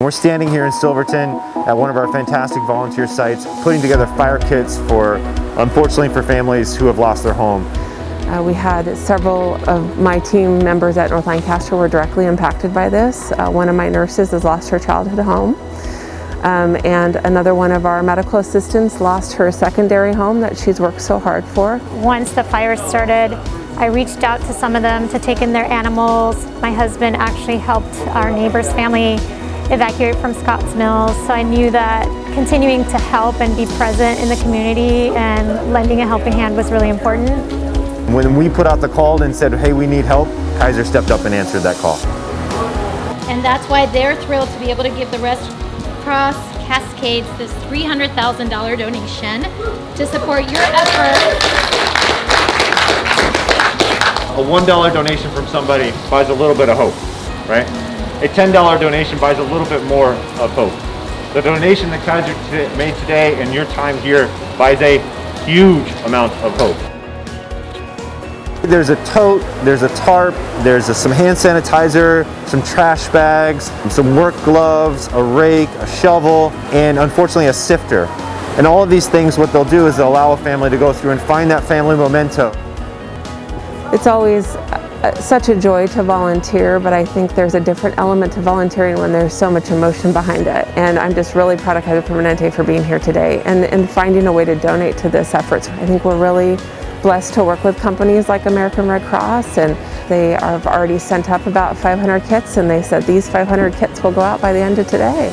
We're standing here in Silverton at one of our fantastic volunteer sites putting together fire kits for, unfortunately for families who have lost their home. Uh, we had several of my team members at North Lancaster were directly impacted by this. Uh, one of my nurses has lost her childhood home. Um, and another one of our medical assistants lost her secondary home that she's worked so hard for. Once the fire started, I reached out to some of them to take in their animals. My husband actually helped our neighbor's family evacuate from Scotts Mills, so I knew that continuing to help and be present in the community and lending a helping hand was really important. When we put out the call and said, hey, we need help, Kaiser stepped up and answered that call. And that's why they're thrilled to be able to give the Red Cross Cascades this $300,000 donation to support your efforts. A $1 donation from somebody buys a little bit of hope, right? A $10 donation buys a little bit more of hope. The donation that Kaiser made today and your time here buys a huge amount of hope. There's a tote, there's a tarp, there's a, some hand sanitizer, some trash bags, some work gloves, a rake, a shovel, and unfortunately a sifter. And all of these things, what they'll do is they'll allow a family to go through and find that family memento. It's always Uh, such a joy to volunteer, but I think there's a different element to volunteering when there's so much emotion behind it. And I'm just really proud of Kaiser Permanente for being here today and, and finding a way to donate to this effort. I think we're really blessed to work with companies like American Red Cross and they have already sent up about 500 kits and they said these 500 kits will go out by the end of today.